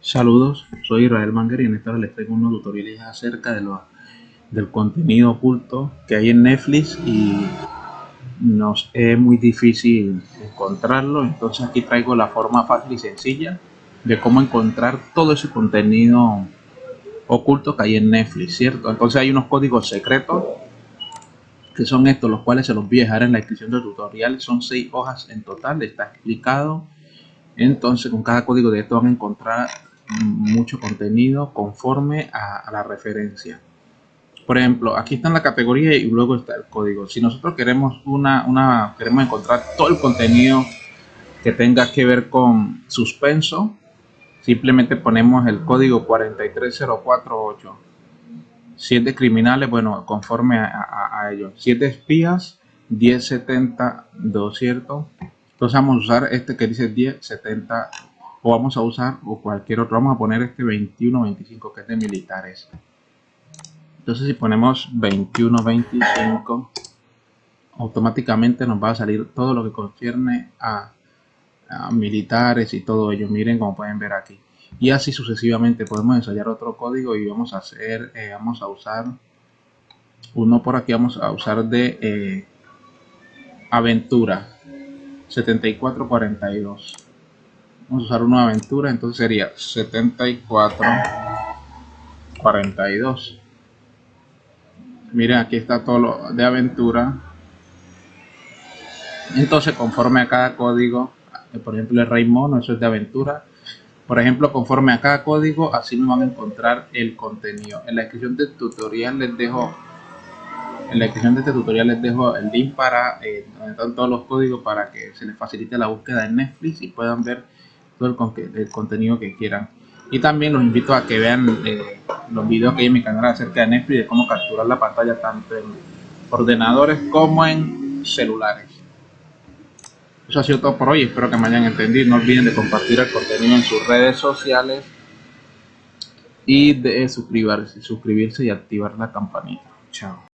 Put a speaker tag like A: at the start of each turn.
A: Saludos, soy Israel Manger y en esta hora les traigo unos tutoriales acerca de lo, del contenido oculto que hay en Netflix y nos es muy difícil encontrarlo. Entonces aquí traigo la forma fácil y sencilla de cómo encontrar todo ese contenido oculto que hay en Netflix, ¿cierto? Entonces hay unos códigos secretos que son estos, los cuales se los voy a dejar en la descripción del tutorial. Son seis hojas en total, está explicado. Entonces con cada código de esto van a encontrar mucho contenido conforme a, la referencia. Por ejemplo, aquí está en la categoría y luego está el código. Si nosotros queremos una, queremos encontrar todo el contenido que tenga que ver con suspenso, simplemente ponemos el código 43048. Siete criminales, bueno, conforme a, ellos. Siete espías, 1072, ¿cierto? Entonces vamos a usar este que dice 1070 o vamos a usar o cualquier otro. Vamos a poner este 2125 que es de militares. Entonces si ponemos 2125 automáticamente nos va a salir todo lo que concierne a, militares y todo ello. Miren como pueden ver aquí. Y así sucesivamente podemos ensayar otro código y vamos a hacer eh, vamos a usar uno por aquí vamos a usar de eh, aventura 7442 vamos a usar una aventura entonces sería 74 42 miren aquí está todo lo de aventura. Entonces conforme a cada código por ejemplo el rey mono eso es de aventura. Por ejemplo conforme a cada código así me van a encontrar el contenido. En la descripción del tutorial les dejo en la descripción de este tutorial les dejo el link para eh, donde están todos los códigos para que se les facilite la búsqueda en Netflix y puedan ver todo el, contenido que quieran. Y también los invito a que vean eh, los videos que hay en mi canal acerca de Netflix, de cómo capturar la pantalla tanto en ordenadores como en celulares. Eso ha sido todo por hoy, espero que me hayan entendido. No olviden de compartir el contenido en sus redes sociales y de suscribirse, suscribirse y activar la campanita. Chao.